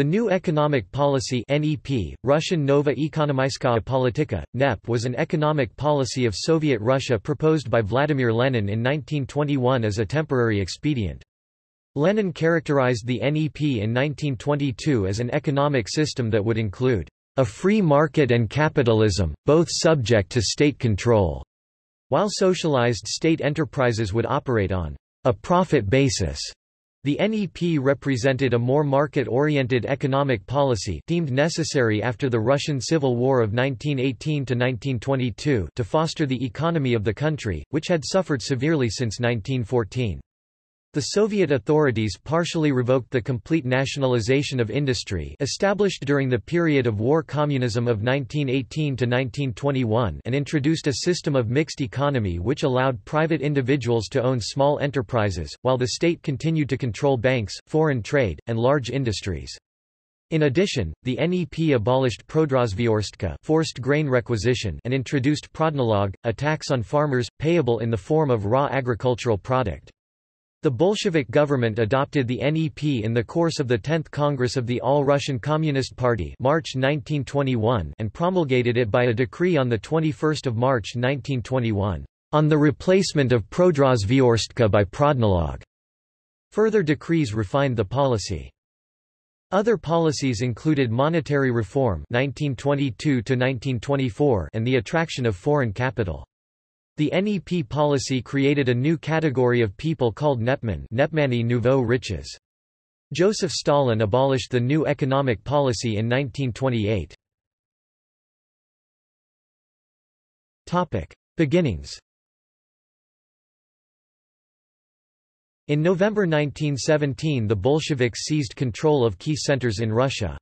The new economic policy NEP, Russian Nova Ekonomyskaya Politika, NEP was an economic policy of Soviet Russia proposed by Vladimir Lenin in 1921 as a temporary expedient. Lenin characterized the NEP in 1922 as an economic system that would include a free market and capitalism, both subject to state control, while socialized state enterprises would operate on a profit basis. The NEP represented a more market-oriented economic policy deemed necessary after the Russian Civil War of 1918–1922 to foster the economy of the country, which had suffered severely since 1914. The Soviet authorities partially revoked the complete nationalization of industry established during the period of war communism of 1918 to 1921 and introduced a system of mixed economy which allowed private individuals to own small enterprises, while the state continued to control banks, foreign trade, and large industries. In addition, the NEP abolished prodrazvyorstka forced grain requisition and introduced prodnalog, a tax on farmers, payable in the form of raw agricultural product. The Bolshevik government adopted the NEP in the course of the 10th Congress of the All-Russian Communist Party March 1921 and promulgated it by a decree on 21 March 1921, on the replacement of Prodrazvyorstka by Prodnalog. Further decrees refined the policy. Other policies included monetary reform 1922 and the attraction of foreign capital. The NEP policy created a new category of people called Nepman Nepmani nouveau riches. Joseph Stalin abolished the new economic policy in 1928. Topic. Beginnings In November 1917 the Bolsheviks seized control of key centers in Russia.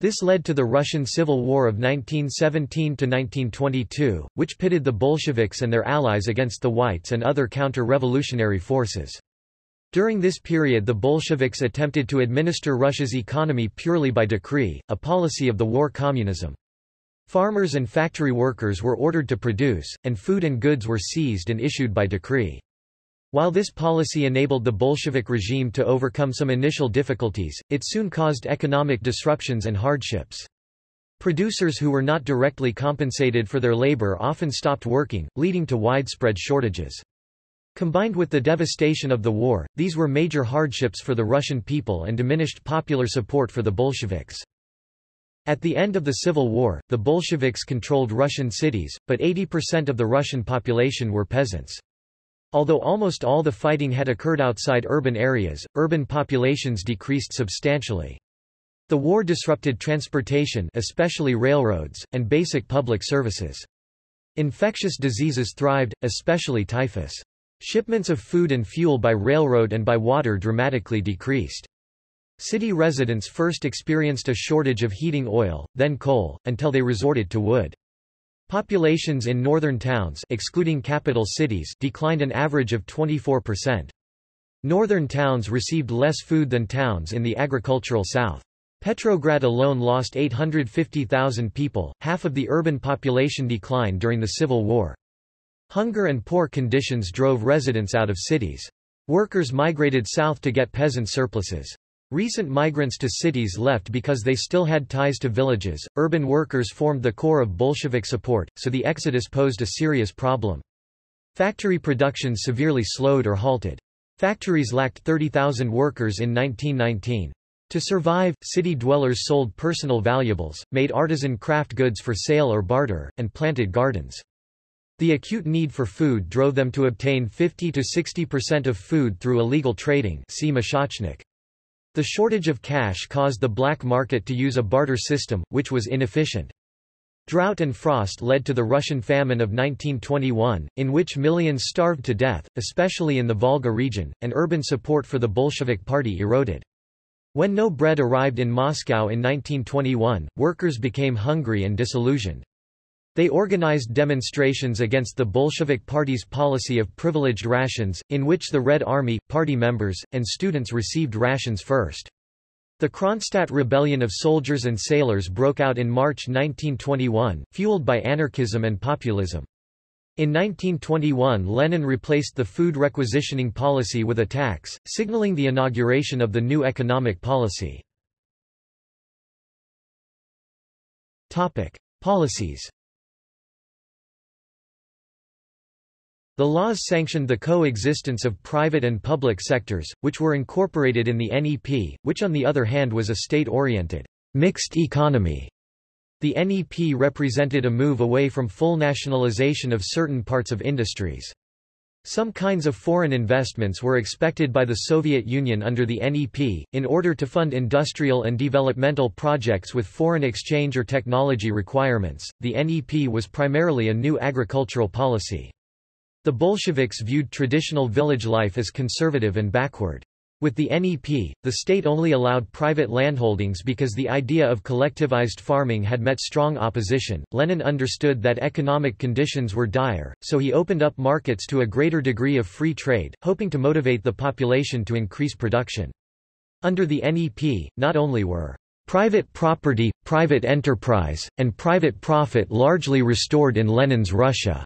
This led to the Russian Civil War of 1917–1922, which pitted the Bolsheviks and their allies against the Whites and other counter-revolutionary forces. During this period the Bolsheviks attempted to administer Russia's economy purely by decree, a policy of the war communism. Farmers and factory workers were ordered to produce, and food and goods were seized and issued by decree. While this policy enabled the Bolshevik regime to overcome some initial difficulties, it soon caused economic disruptions and hardships. Producers who were not directly compensated for their labor often stopped working, leading to widespread shortages. Combined with the devastation of the war, these were major hardships for the Russian people and diminished popular support for the Bolsheviks. At the end of the Civil War, the Bolsheviks controlled Russian cities, but 80% of the Russian population were peasants. Although almost all the fighting had occurred outside urban areas, urban populations decreased substantially. The war disrupted transportation especially railroads, and basic public services. Infectious diseases thrived, especially typhus. Shipments of food and fuel by railroad and by water dramatically decreased. City residents first experienced a shortage of heating oil, then coal, until they resorted to wood. Populations in northern towns excluding capital cities declined an average of 24%. Northern towns received less food than towns in the agricultural south. Petrograd alone lost 850,000 people, half of the urban population decline during the Civil War. Hunger and poor conditions drove residents out of cities. Workers migrated south to get peasant surpluses. Recent migrants to cities left because they still had ties to villages. Urban workers formed the core of Bolshevik support, so the exodus posed a serious problem. Factory production severely slowed or halted. Factories lacked 30,000 workers in 1919. To survive, city dwellers sold personal valuables, made artisan craft goods for sale or barter, and planted gardens. The acute need for food drove them to obtain 50 to 60% of food through illegal trading see Meshochnik. The shortage of cash caused the black market to use a barter system, which was inefficient. Drought and frost led to the Russian famine of 1921, in which millions starved to death, especially in the Volga region, and urban support for the Bolshevik Party eroded. When no bread arrived in Moscow in 1921, workers became hungry and disillusioned. They organized demonstrations against the Bolshevik Party's policy of privileged rations, in which the Red Army, party members, and students received rations first. The Kronstadt rebellion of soldiers and sailors broke out in March 1921, fueled by anarchism and populism. In 1921 Lenin replaced the food requisitioning policy with a tax, signaling the inauguration of the new economic policy. Topic. Policies The laws sanctioned the coexistence of private and public sectors, which were incorporated in the NEP, which on the other hand was a state-oriented, mixed economy. The NEP represented a move away from full nationalization of certain parts of industries. Some kinds of foreign investments were expected by the Soviet Union under the NEP, in order to fund industrial and developmental projects with foreign exchange or technology requirements. The NEP was primarily a new agricultural policy. The Bolsheviks viewed traditional village life as conservative and backward. With the NEP, the state only allowed private landholdings because the idea of collectivized farming had met strong opposition. Lenin understood that economic conditions were dire, so he opened up markets to a greater degree of free trade, hoping to motivate the population to increase production. Under the NEP, not only were private property, private enterprise, and private profit largely restored in Lenin's Russia,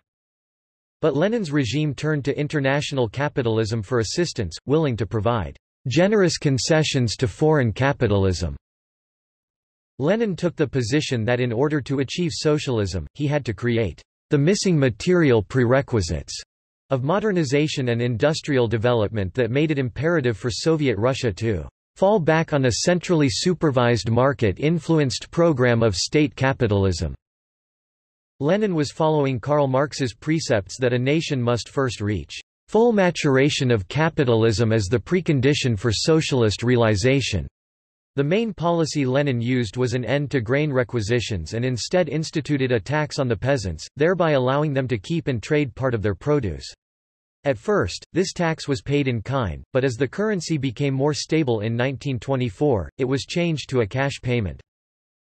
but Lenin's regime turned to international capitalism for assistance, willing to provide generous concessions to foreign capitalism. Lenin took the position that in order to achieve socialism, he had to create the missing material prerequisites of modernization and industrial development that made it imperative for Soviet Russia to fall back on a centrally supervised market-influenced program of state capitalism. Lenin was following Karl Marx's precepts that a nation must first reach full maturation of capitalism as the precondition for socialist realization. The main policy Lenin used was an end to grain requisitions and instead instituted a tax on the peasants, thereby allowing them to keep and trade part of their produce. At first, this tax was paid in kind, but as the currency became more stable in 1924, it was changed to a cash payment.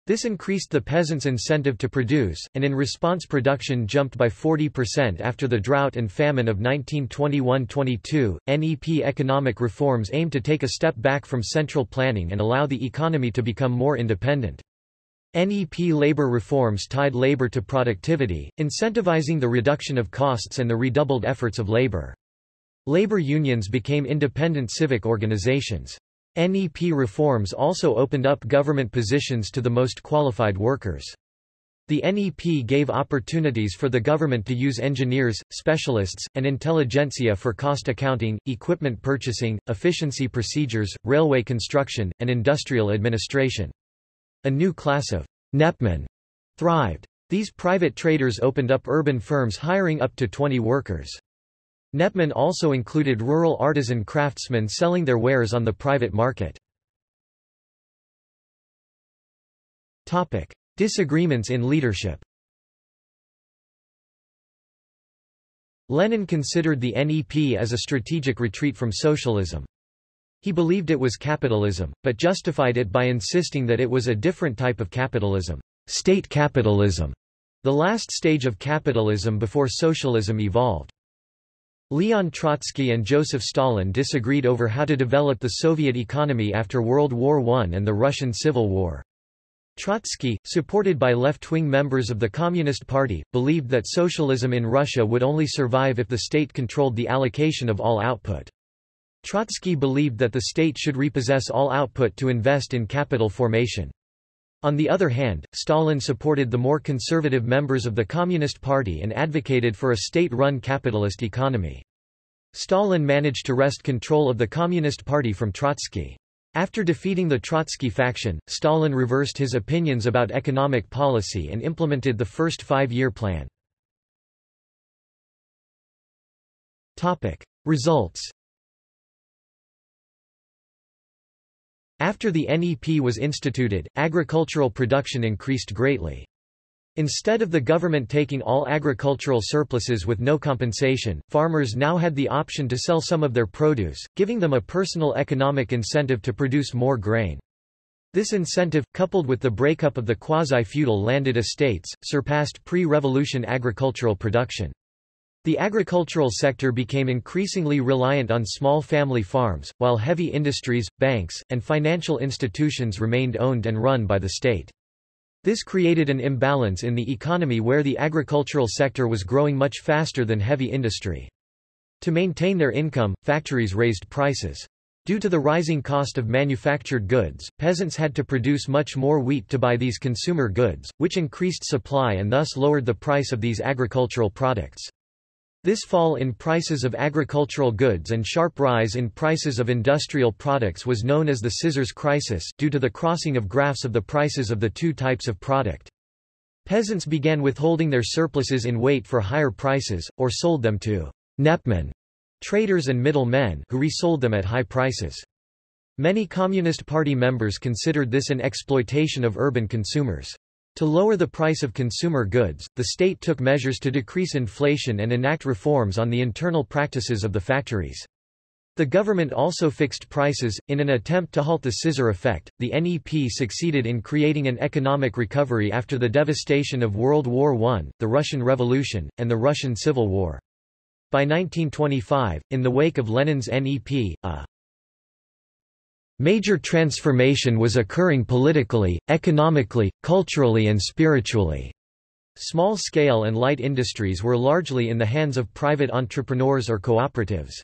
This increased the peasants' incentive to produce, and in response production jumped by 40% after the drought and famine of 1921–22. NEP economic reforms aimed to take a step back from central planning and allow the economy to become more independent. NEP labor reforms tied labor to productivity, incentivizing the reduction of costs and the redoubled efforts of labor. Labor unions became independent civic organizations. NEP reforms also opened up government positions to the most qualified workers. The NEP gave opportunities for the government to use engineers, specialists, and intelligentsia for cost accounting, equipment purchasing, efficiency procedures, railway construction, and industrial administration. A new class of Nepmen thrived. These private traders opened up urban firms hiring up to 20 workers. Nepmen also included rural artisan craftsmen selling their wares on the private market. Topic. Disagreements in leadership Lenin considered the NEP as a strategic retreat from socialism. He believed it was capitalism, but justified it by insisting that it was a different type of capitalism, state capitalism, the last stage of capitalism before socialism evolved. Leon Trotsky and Joseph Stalin disagreed over how to develop the Soviet economy after World War I and the Russian Civil War. Trotsky, supported by left-wing members of the Communist Party, believed that socialism in Russia would only survive if the state controlled the allocation of all output. Trotsky believed that the state should repossess all output to invest in capital formation. On the other hand, Stalin supported the more conservative members of the Communist Party and advocated for a state-run capitalist economy. Stalin managed to wrest control of the Communist Party from Trotsky. After defeating the Trotsky faction, Stalin reversed his opinions about economic policy and implemented the first five-year plan. Results After the NEP was instituted, agricultural production increased greatly. Instead of the government taking all agricultural surpluses with no compensation, farmers now had the option to sell some of their produce, giving them a personal economic incentive to produce more grain. This incentive, coupled with the breakup of the quasi-feudal landed estates, surpassed pre-revolution agricultural production. The agricultural sector became increasingly reliant on small family farms, while heavy industries, banks, and financial institutions remained owned and run by the state. This created an imbalance in the economy where the agricultural sector was growing much faster than heavy industry. To maintain their income, factories raised prices. Due to the rising cost of manufactured goods, peasants had to produce much more wheat to buy these consumer goods, which increased supply and thus lowered the price of these agricultural products. This fall in prices of agricultural goods and sharp rise in prices of industrial products was known as the scissors crisis due to the crossing of graphs of the prices of the two types of product. Peasants began withholding their surpluses in wait for higher prices, or sold them to nepmen traders and middle men who resold them at high prices. Many Communist Party members considered this an exploitation of urban consumers. To lower the price of consumer goods, the state took measures to decrease inflation and enact reforms on the internal practices of the factories. The government also fixed prices. In an attempt to halt the scissor effect, the NEP succeeded in creating an economic recovery after the devastation of World War I, the Russian Revolution, and the Russian Civil War. By 1925, in the wake of Lenin's NEP, a major transformation was occurring politically, economically, culturally and spiritually. Small-scale and light industries were largely in the hands of private entrepreneurs or cooperatives.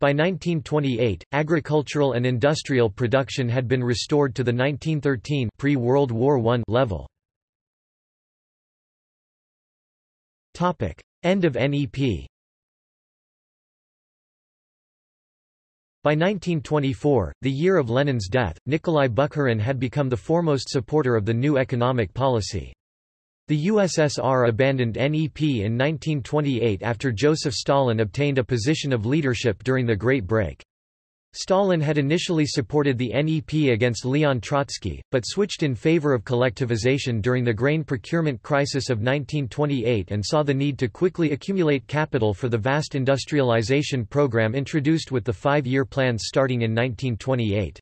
By 1928, agricultural and industrial production had been restored to the 1913 pre-World War I level. End of NEP By 1924, the year of Lenin's death, Nikolai Bukharin had become the foremost supporter of the new economic policy. The USSR abandoned NEP in 1928 after Joseph Stalin obtained a position of leadership during the Great Break. Stalin had initially supported the NEP against Leon Trotsky, but switched in favor of collectivization during the grain procurement crisis of 1928 and saw the need to quickly accumulate capital for the vast industrialization program introduced with the five-year plans starting in 1928.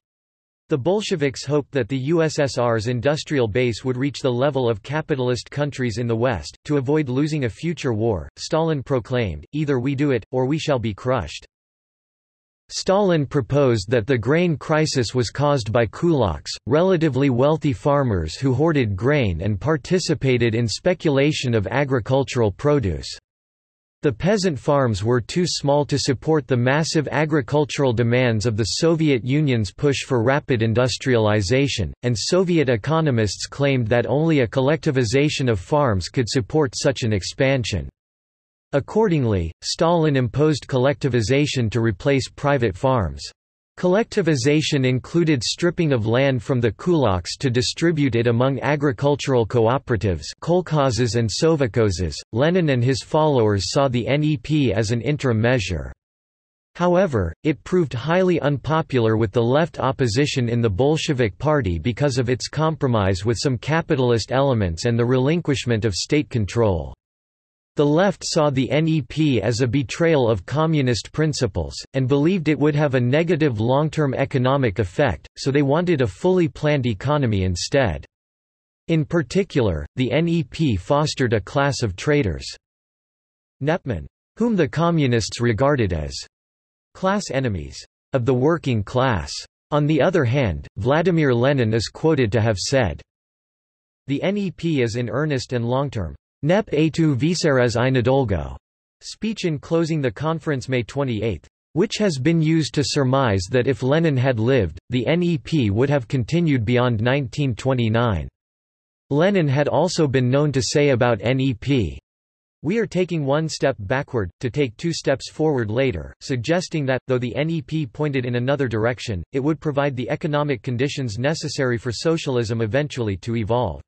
The Bolsheviks hoped that the USSR's industrial base would reach the level of capitalist countries in the West. To avoid losing a future war, Stalin proclaimed, either we do it, or we shall be crushed. Stalin proposed that the grain crisis was caused by kulaks, relatively wealthy farmers who hoarded grain and participated in speculation of agricultural produce. The peasant farms were too small to support the massive agricultural demands of the Soviet Union's push for rapid industrialization, and Soviet economists claimed that only a collectivization of farms could support such an expansion. Accordingly, Stalin imposed collectivization to replace private farms. Collectivization included stripping of land from the kulaks to distribute it among agricultural cooperatives kolkhozes and sovkhozes. Lenin and his followers saw the NEP as an interim measure. However, it proved highly unpopular with the left opposition in the Bolshevik Party because of its compromise with some capitalist elements and the relinquishment of state control. The left saw the NEP as a betrayal of communist principles, and believed it would have a negative long-term economic effect, so they wanted a fully planned economy instead. In particular, the NEP fostered a class of traders. Nepmen, whom the communists regarded as class enemies of the working class. On the other hand, Vladimir Lenin is quoted to have said, The NEP is in earnest and long-term, Nep tu viseres i nadolgo speech in closing the conference May 28, which has been used to surmise that if Lenin had lived, the NEP would have continued beyond 1929. Lenin had also been known to say about NEP, we are taking one step backward, to take two steps forward later, suggesting that, though the NEP pointed in another direction, it would provide the economic conditions necessary for socialism eventually to evolve.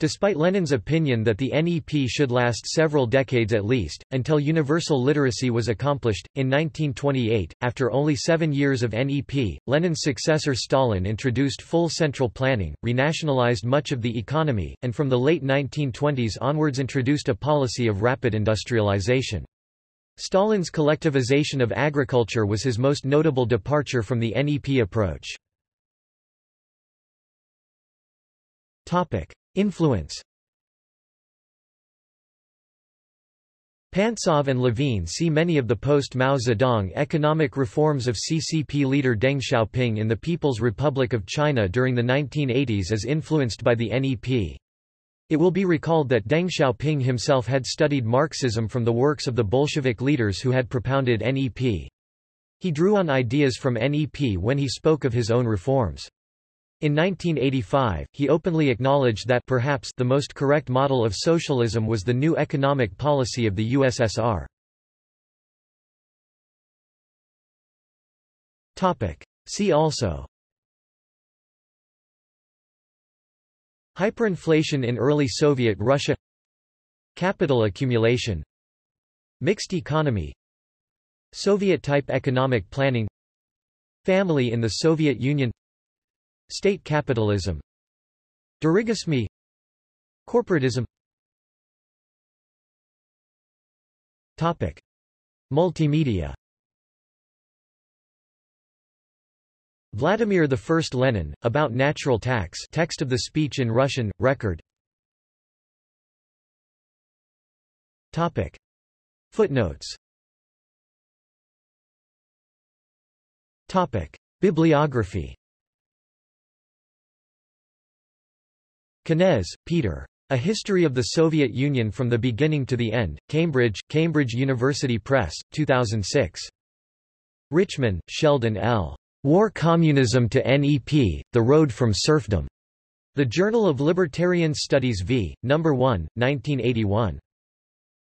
Despite Lenin's opinion that the NEP should last several decades at least, until universal literacy was accomplished, in 1928, after only seven years of NEP, Lenin's successor Stalin introduced full central planning, renationalized much of the economy, and from the late 1920s onwards introduced a policy of rapid industrialization. Stalin's collectivization of agriculture was his most notable departure from the NEP approach. Influence Pantsov and Levine see many of the post-Mao Zedong economic reforms of CCP leader Deng Xiaoping in the People's Republic of China during the 1980s as influenced by the NEP. It will be recalled that Deng Xiaoping himself had studied Marxism from the works of the Bolshevik leaders who had propounded NEP. He drew on ideas from NEP when he spoke of his own reforms. In 1985, he openly acknowledged that perhaps the most correct model of socialism was the new economic policy of the USSR. See also Hyperinflation in early Soviet Russia Capital accumulation Mixed economy Soviet-type economic planning Family in the Soviet Union State capitalism. Dirigisme Corporatism. Topic. Multimedia. Vladimir I Lenin, about natural tax text of the speech in Russian, record. Topic. Footnotes. Topic. Bibliography Kenez, Peter. A History of the Soviet Union from the Beginning to the End, Cambridge, Cambridge University Press, 2006. Richman, Sheldon L. War Communism to NEP, The Road from Serfdom. The Journal of Libertarian Studies v. No. 1, 1981.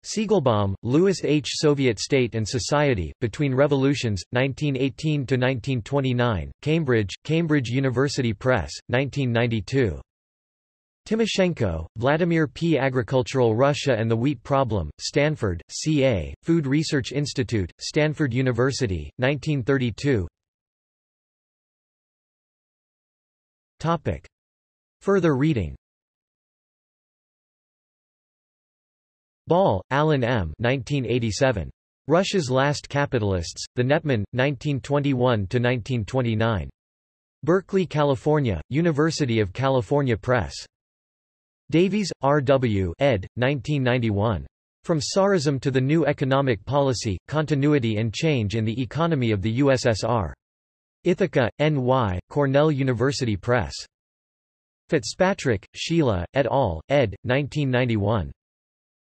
Siegelbaum, Lewis H. Soviet State and Society, Between Revolutions, 1918–1929, Cambridge, Cambridge University Press, 1992. Timoshenko, Vladimir P. Agricultural Russia and the Wheat Problem, Stanford, C.A., Food Research Institute, Stanford University, 1932 Topic. Further reading Ball, Alan M. 1987. Russia's Last Capitalists, The Nepman, 1921–1929. Berkeley, California, University of California Press. Davies, R. W. ed. 1991. From Tsarism to the New Economic Policy, Continuity and Change in the Economy of the USSR. Ithaca, N.Y., Cornell University Press. Fitzpatrick, Sheila, et al., ed. 1991.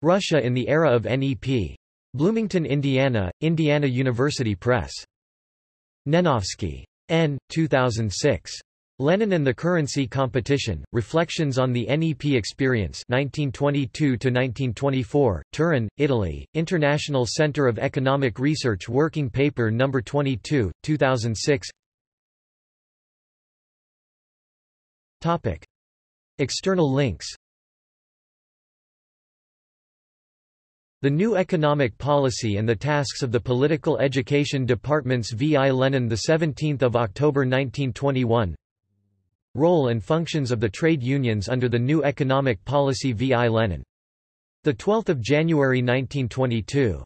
Russia in the Era of NEP. Bloomington, Indiana, Indiana University Press. Nenovsky. N. 2006. Lenin and the Currency Competition, Reflections on the NEP Experience 1922–1924, Turin, Italy, International Center of Economic Research Working Paper No. 22, 2006 Topic. External links The New Economic Policy and the Tasks of the Political Education Departments V. I. Lenin 17 October 1921 Role and functions of the trade unions under the new economic policy V. I. Lenin. 12 January 1922